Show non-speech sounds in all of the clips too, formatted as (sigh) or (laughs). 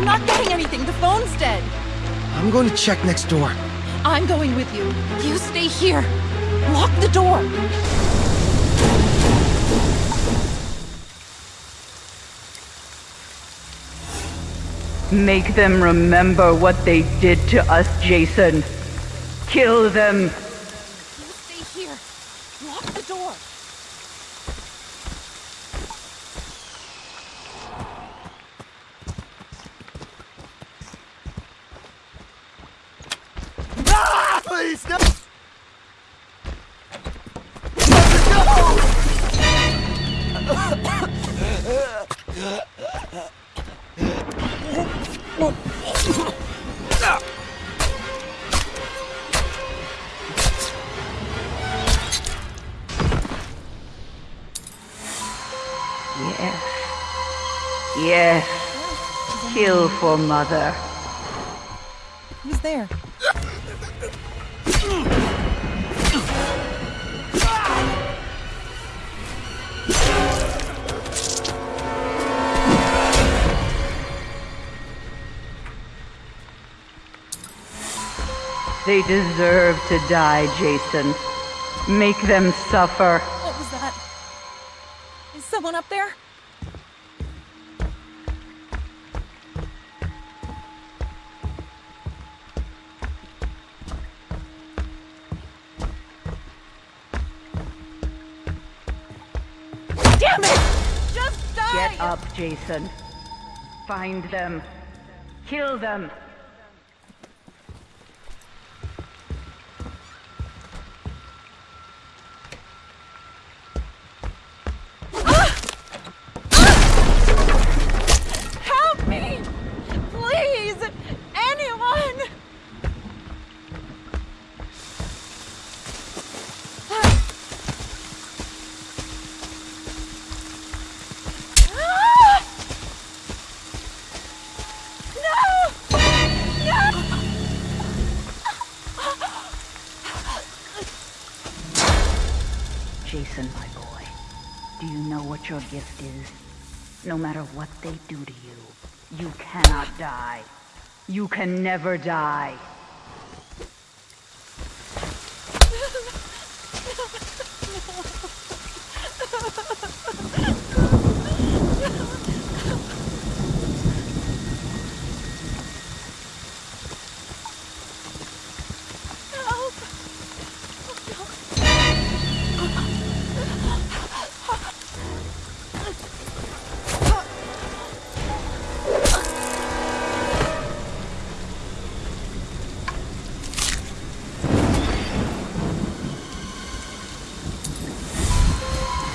I'm not getting anything. The phone's dead. I'm going to check next door. I'm going with you. You stay here. Lock the door. Make them remember what they did to us, Jason. Kill them. You stay here. Lock the door. Yes. Kill for mother. Who's there? They deserve to die, Jason. Make them suffer. What was that? Is someone up there? Damn it! Just die! Get up, Jason. Find them. Kill them. Jason, my boy, do you know what your gift is? No matter what they do to you, you cannot die. You can never die. (laughs)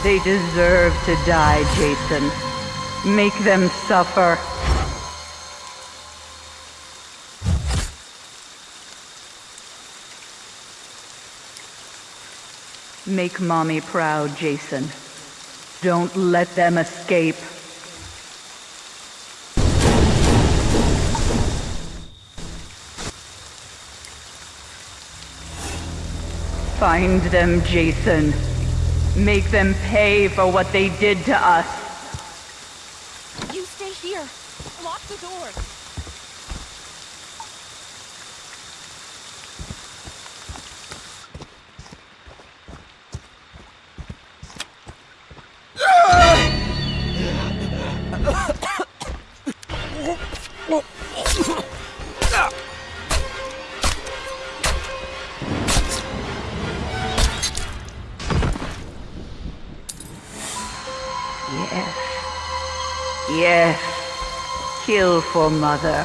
They deserve to die, Jason. Make them suffer. Make mommy proud, Jason. Don't let them escape. Find them, Jason. Make them pay for what they did to us. You stay here. Lock the door. Yes. Kill for mother.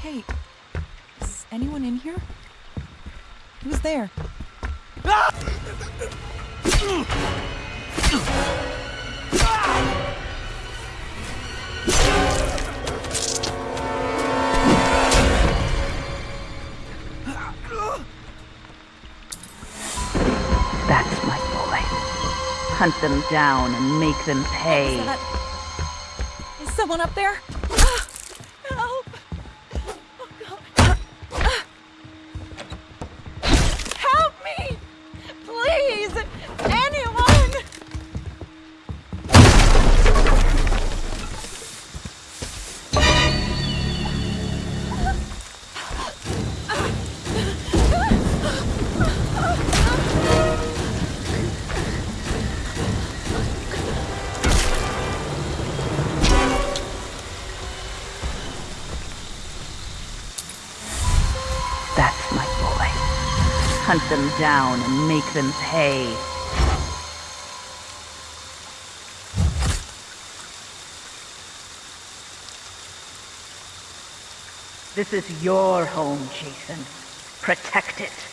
Hey, is anyone in here? Who's there? That's (laughs) Hunt them down and make them pay. Is that... Is someone up there? Hunt them down and make them pay. This is your home, Jason. Protect it.